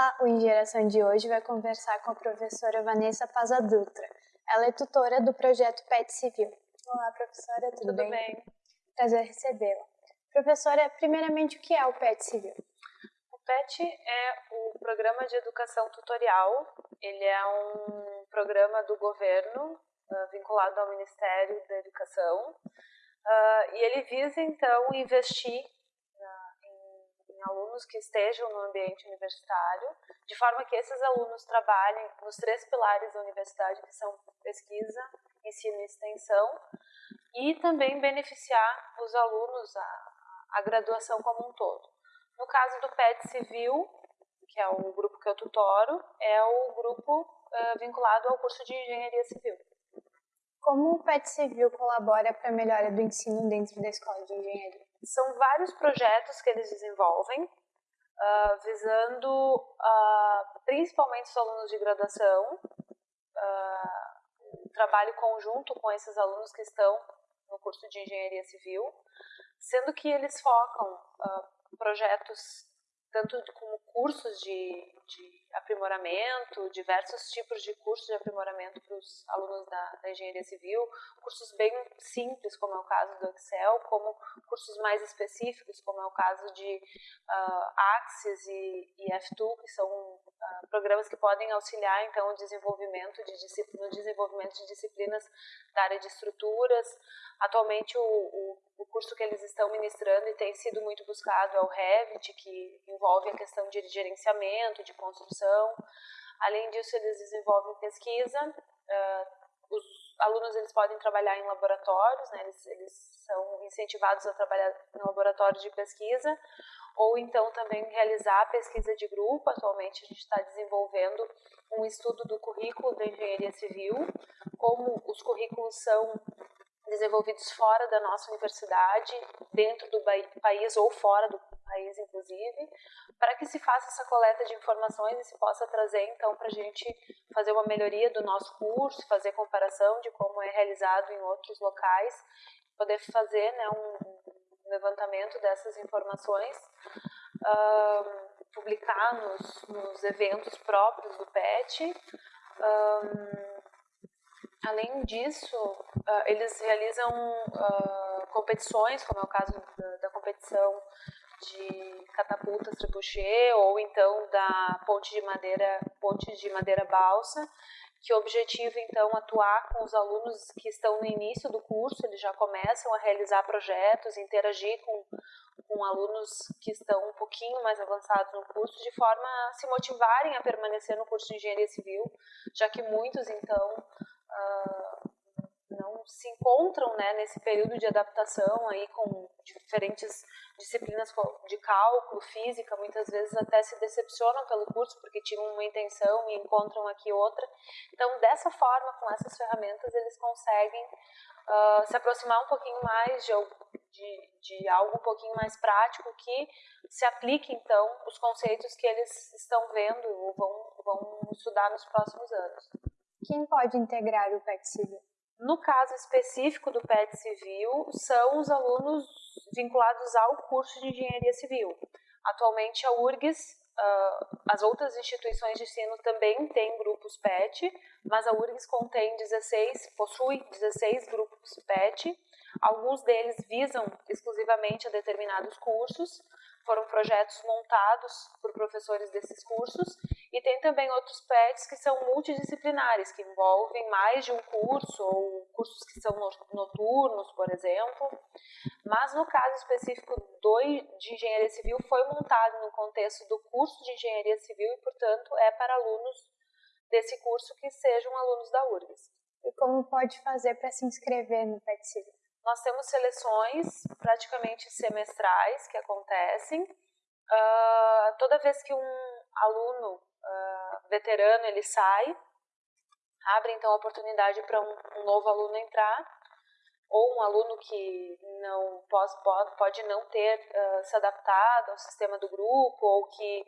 Olá, o Ingeração de hoje vai conversar com a professora Vanessa Paza Dutra. Ela é tutora do projeto PET Civil. Olá, professora, tudo, tudo bem? bem? Prazer recebê-la. Professora, primeiramente, o que é o PET Civil? O PET é o Programa de Educação Tutorial. Ele é um programa do governo uh, vinculado ao Ministério da Educação. Uh, e ele visa, então, investir alunos que estejam no ambiente universitário, de forma que esses alunos trabalhem nos três pilares da universidade, que são pesquisa, ensino e extensão, e também beneficiar os alunos, a, a graduação como um todo. No caso do PET Civil, que é o grupo que eu tutoro, é o grupo uh, vinculado ao curso de Engenharia Civil. Como o PET Civil colabora para a melhora do ensino dentro da escola de engenharia? São vários projetos que eles desenvolvem, uh, visando uh, principalmente os alunos de graduação, uh, trabalho conjunto com esses alunos que estão no curso de engenharia civil, sendo que eles focam projetos tanto como cursos de, de aprimoramento, diversos tipos de cursos de aprimoramento para os alunos da, da, engenharia civil, cursos bem simples, como é o caso do Excel, como cursos mais específicos, como é o caso de uh, Axis e, e F2, que são uh, programas que podem auxiliar então o desenvolvimento de no desenvolvimento de disciplinas da área de estruturas. Atualmente o, o, o curso que eles estão ministrando e tem sido muito buscado é o Revit, que envolve a questão de gerenciamento, de construção. Além disso, eles desenvolvem pesquisa. Uh, alunos eles podem trabalhar em laboratórios, né? eles, eles são incentivados a trabalhar em laboratórios de pesquisa, ou então também realizar pesquisa de grupo. Atualmente a gente está desenvolvendo um estudo do currículo da engenharia civil, como os currículos são desenvolvidos fora da nossa universidade, dentro do país ou fora do país, inclusive, para que se faça essa coleta de informações e se possa trazer, então, para a gente fazer uma melhoria do nosso curso, fazer comparação de como é realizado em outros locais, poder fazer né, um levantamento dessas informações, publicar nos, nos, eventos próprios do PET. Um, além disso, uh, eles realizam uh, competições, como é o caso da, da competição de catapultas trebuchet ou então da ponte de madeira, ponte de madeira balsa, que objetiva então atuar com os alunos que estão no início do curso, eles já começam a realizar projetos, interagir com, com alunos que estão um pouquinho mais avançados no curso, de forma a se motivarem a permanecer no curso de engenharia civil, já que muitos então uh, não se encontram né, nesse período de adaptação aí com diferentes disciplinas de cálculo, física, muitas vezes até se decepcionam pelo curso porque tinham uma intenção e encontram aqui outra. Então, dessa forma, com essas ferramentas, eles conseguem uh, se aproximar um pouquinho mais de, de, de, algo um pouquinho mais prático que se aplique, então, os conceitos que eles estão vendo ou vão, vão estudar nos próximos anos. Quem pode integrar o PET Civil? No caso específico do PET Civil, são os alunos vinculados ao curso de Engenharia Civil. Atualmente, a URGS, uh, as outras instituições de ensino também têm grupos PET, mas a URGS contém 16, possui 16 grupos PET. Alguns deles visam exclusivamente a determinados cursos, foram projetos montados por professores desses cursos e tem também outros PETs que são multidisciplinares, que envolvem mais de um curso ou cursos que são noturnos, por exemplo. Mas no caso específico do, de engenharia civil foi montado no contexto do curso de engenharia civil e, portanto, é para alunos desse curso que sejam alunos da URGS. E como pode fazer para se inscrever no PET Civil? Nós temos seleções praticamente semestrais que acontecem. Uh, toda vez que um aluno uh, veterano ele sai, abre então a oportunidade para um, um, novo aluno entrar, ou um aluno que não pode, pode não ter uh, se adaptado ao sistema do grupo, ou que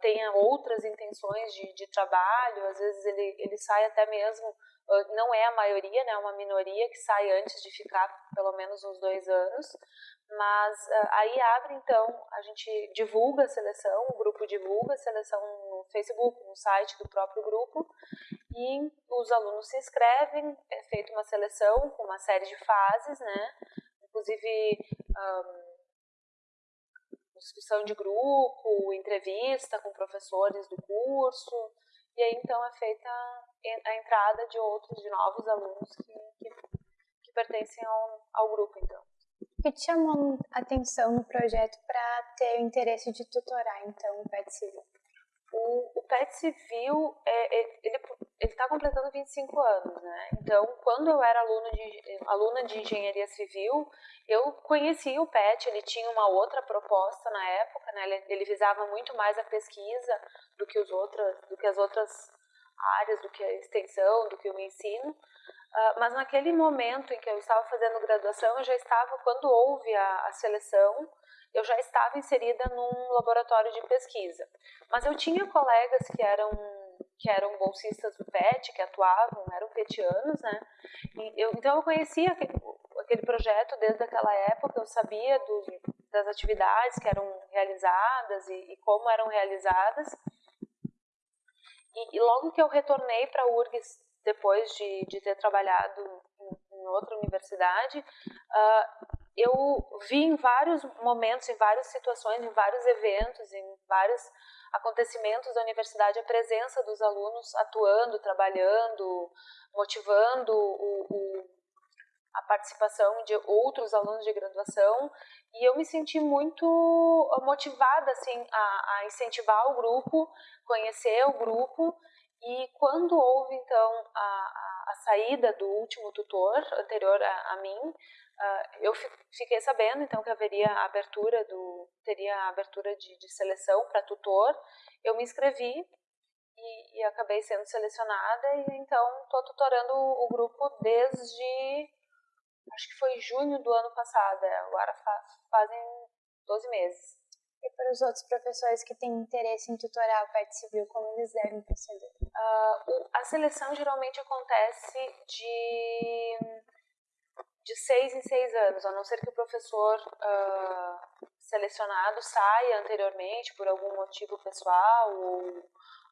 tenha outras intenções de, de trabalho, às vezes ele, ele sai até mesmo não é a maioria, né, é uma minoria que sai antes de ficar pelo menos uns dois anos, mas uh, aí abre então, a gente divulga a seleção, o grupo divulga a seleção Facebook, no site do próprio grupo, e os alunos se inscrevem, é feita uma seleção com uma série de fases, né, inclusive um, discussão de grupo, entrevista com professores do curso, e aí então é feita a entrada de outros, de novos alunos que, que, que pertencem ao, ao grupo, então. O que te chamou a atenção no projeto para ter o interesse de tutorar, então, PET Civil? O, o PET Civil, é, é ele está completando 25 anos, né? Então, quando eu era de, aluna de Engenharia Civil, eu conhecia o PET, ele tinha uma outra proposta na época, né? Ele, ele visava muito mais a pesquisa do que, os do que as outras áreas, do que a extensão, do que o ensino. Uh, mas naquele momento em que eu estava fazendo graduação, eu já estava, quando houve a, a seleção, eu já estava inserida num laboratório de pesquisa. Mas eu tinha colegas que eram que eram bolsistas do PET, que atuavam, eram petianos, né? Eu, então eu conhecia aquele, aquele, projeto desde aquela época, eu sabia do, das atividades que eram realizadas e, e como eram realizadas. E, e, logo que eu retornei para a URGS, depois de, de ter trabalhado em, em outra universidade, uh, eu vi em vários momentos, em várias situações, em vários eventos, em vários acontecimentos da universidade a presença dos alunos atuando, trabalhando, motivando o, o, a participação de outros alunos de graduação. E eu me senti muito motivada assim a, a incentivar o grupo, conhecer o grupo. E quando houve então a, a, a saída do último tutor anterior a, a mim Uh, eu fiquei sabendo então que haveria abertura do teria abertura de, de seleção para tutor. Eu me inscrevi e, e, acabei sendo selecionada e então estou tutorando o, o, grupo desde acho que foi junho do ano passado é, agora faz, fazem 12 meses e para os outros professores que têm interesse em tutorar o PET Civil, como eles devem proceder? Uh, o, a seleção geralmente acontece de de seis em seis anos, a não ser que o professor uh, selecionado saia anteriormente por algum motivo pessoal ou,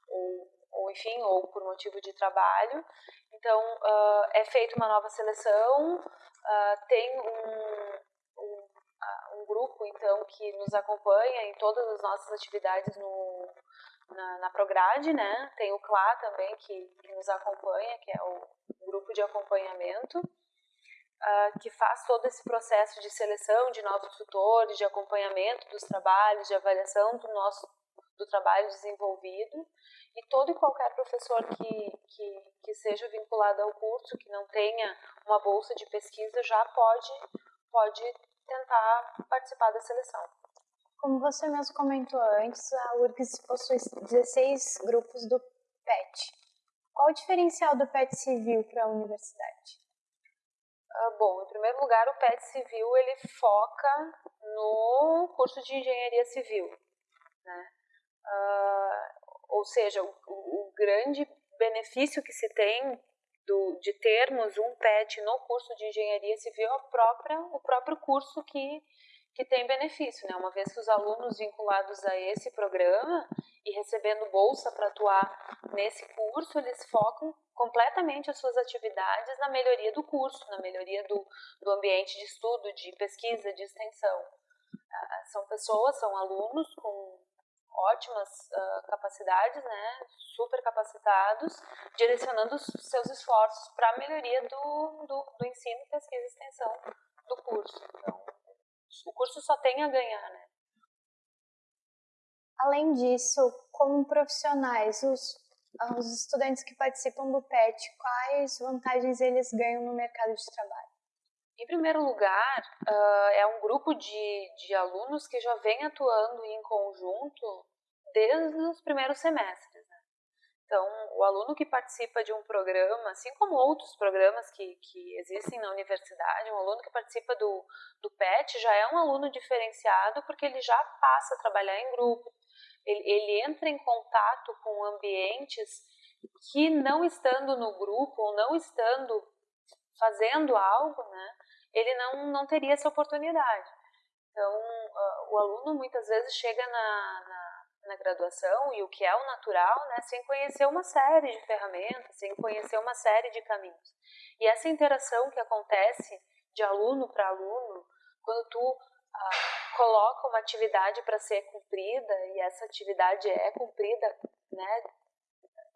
ou, ou enfim, ou por motivo de trabalho. Então, uh, é feita uma nova seleção, tem um, um, grupo, então, que nos acompanha em todas as nossas atividades no, na, na Prograde, né? Tem o CLA também, que, que nos acompanha, que é o grupo de acompanhamento uh, que faz todo esse processo de seleção de novos tutores, de acompanhamento dos trabalhos, de avaliação do nosso do trabalho desenvolvido e todo e qualquer professor que, que, que seja vinculado ao curso, que não tenha uma bolsa de pesquisa, já pode, pode tentar participar da seleção. Como você mesmo comentou antes, a URGS possui 16 grupos do PET. Qual o diferencial do PET civil para a universidade? Uh, bom, em primeiro lugar, o PET Civil ele foca no curso de engenharia civil, né? Uh, ou seja, o, o, grande benefício que se tem do, de termos um PET no curso de engenharia civil a própria, o próprio curso que, que tem benefício, né? Uma vez que os alunos vinculados a esse programa e recebendo bolsa para atuar nesse curso, eles focam completamente as suas atividades na melhoria do curso, na melhoria do, do ambiente de estudo, de pesquisa, de extensão. Uh, são pessoas, são alunos com ótimas uh, capacidades, né, super capacitados, direcionando seus esforços para a melhoria do, do, do, ensino, pesquisa e extensão do curso. Então, o curso só tem a ganhar, né. Além disso, como profissionais, os os estudantes que participam do PET, quais vantagens eles ganham no mercado de trabalho? Em primeiro lugar, uh, é um grupo de, de alunos que já vem atuando em conjunto desde os primeiros semestres. Né? Então, o aluno que participa de um programa, assim como outros programas que, que existem na universidade, um aluno que participa do, do PET já é um aluno diferenciado porque ele já passa a trabalhar em grupo, ele, ele entra em contato com ambientes que não estando no grupo ou não estando fazendo algo, né, ele não, não teria essa oportunidade. Então, uh, o aluno muitas vezes chega na, na, na, graduação, e o que é o natural, né, sem conhecer uma série de ferramentas, sem conhecer uma série de caminhos. E essa interação que acontece de aluno para aluno, quando tu uh, coloca uma atividade para ser cumprida, e essa atividade é cumprida né,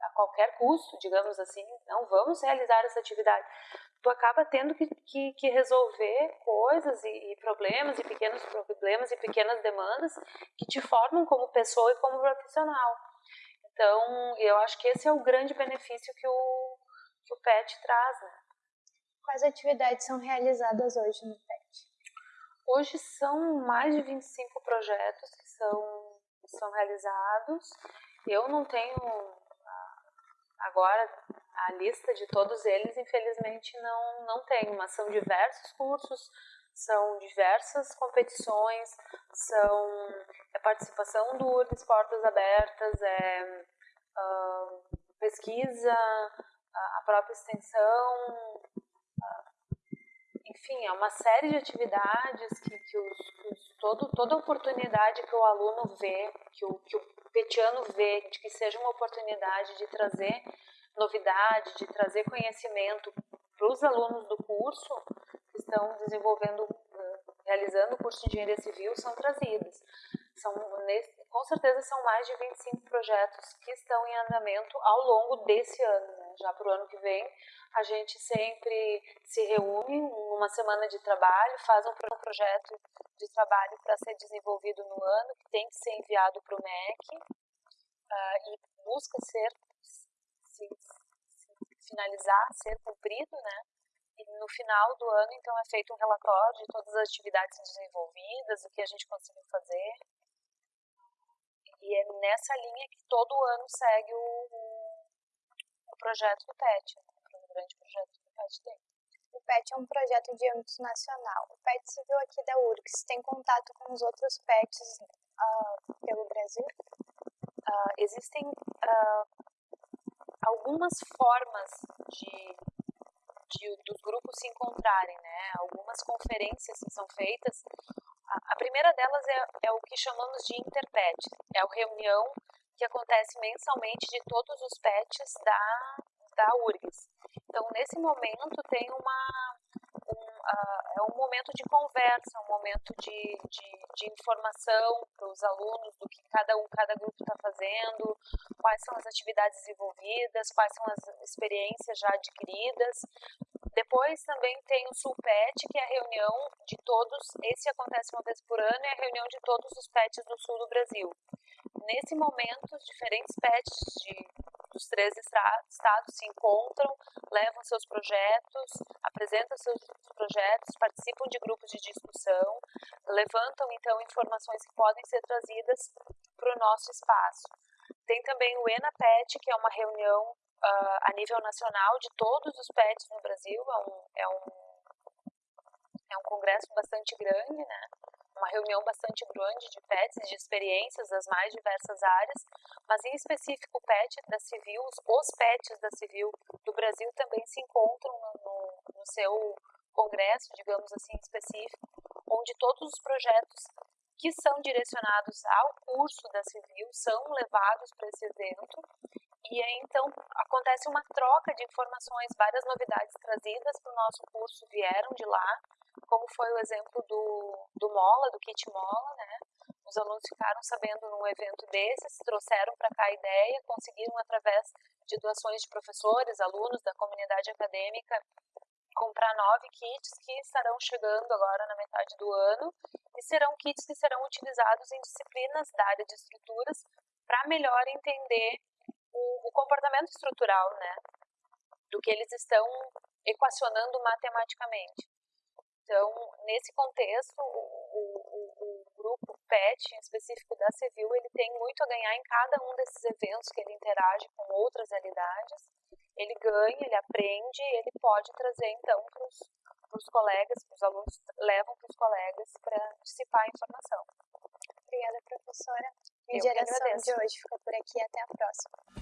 a qualquer custo, digamos assim, não vamos realizar essa atividade. Tu acaba tendo que, que, que resolver coisas e, e, problemas, e pequenos problemas e pequenas demandas que te formam como pessoa e como profissional. Então, eu acho que esse é o grande benefício que o, que o PET traz. Né? Quais atividades são realizadas hoje no PET? Hoje são mais de 25 projetos que são, são realizados. Eu não tenho Agora, a lista de todos eles, infelizmente, não, não tem, mas são diversos cursos, são diversas competições, são é participação do URGS Portas Abertas, é uh, pesquisa, a própria extensão, enfim, é uma série de atividades que, que, os, os, todo, toda oportunidade que o aluno vê, que o, que o petiano vê de que seja uma oportunidade de trazer novidade, de trazer conhecimento para os alunos do curso que estão desenvolvendo, realizando o curso de engenharia civil, são trazidas. São, com certeza são mais de 25 projetos que estão em andamento ao longo desse ano. Né? Já para o ano que vem, a gente sempre se reúne numa semana de trabalho, faz um projeto de trabalho para ser desenvolvido no ano, que tem que ser enviado para o MEC uh, e busca ser, se, se finalizar, ser cumprido, né? E no final do ano, então, é feito um relatório de todas as atividades desenvolvidas, o que a gente conseguiu fazer. E é nessa linha que todo ano segue o, o projeto do PET, né? o grande projeto do PET tem. O PET é um projeto de âmbito nacional. O PET Civil aqui da URGS tem contato com os outros PETs uh, pelo Brasil? Uh, existem uh, algumas formas de, de, dos grupos se encontrarem, né? Algumas conferências que são feitas. A, a primeira delas é, é o que chamamos de interpet. É a reunião que acontece mensalmente de todos os PETs da, da URGS. Então, nesse momento, tem uma, um, uh, é um momento de conversa, um momento de, de, de informação para os alunos do que cada um, cada grupo está fazendo, quais são as atividades desenvolvidas, quais são as experiências já adquiridas. Depois também tem o SulPet, que é a reunião de todos, esse acontece uma vez por ano, é a reunião de todos os PETs do sul do Brasil. Nesse momento, os diferentes PETs de dos três estados se encontram, levam seus projetos, apresentam seus projetos, participam de grupos de discussão, levantam então informações que podem ser trazidas para o nosso espaço. Tem também o ENAPET, que é uma reunião uh, a nível nacional de todos os PETs no Brasil, é um, é um, é um congresso bastante grande, né? Uma reunião bastante grande de PETs, de experiências das mais diversas áreas, mas em específico o PET da Civil, os PETs da Civil do Brasil também se encontram no, no, seu congresso, digamos assim, específico, onde todos os projetos que são direcionados ao curso da Civil são levados para esse evento. E aí, então, acontece uma troca de informações, várias novidades trazidas para o nosso curso vieram de lá, como foi o exemplo do, do Mola, do Kit Mola, né? Os alunos ficaram sabendo num evento desses, trouxeram para cá a ideia, conseguiram, através de doações de professores, alunos da comunidade acadêmica, comprar nove kits que estarão chegando agora na metade do ano e serão kits que serão utilizados em disciplinas da área de estruturas para melhor entender o, o comportamento estrutural, né, do que eles estão equacionando matematicamente. Então, nesse contexto, o, o, o, grupo PET, em específico da Civil, ele tem muito a ganhar em cada um desses eventos que ele interage com outras realidades. Ele ganha, ele aprende, ele pode trazer, então, para os colegas, para os alunos, levam para os colegas para dissipar a informação. Obrigada, professora. E a geração de hoje fica por aqui. Até a próxima.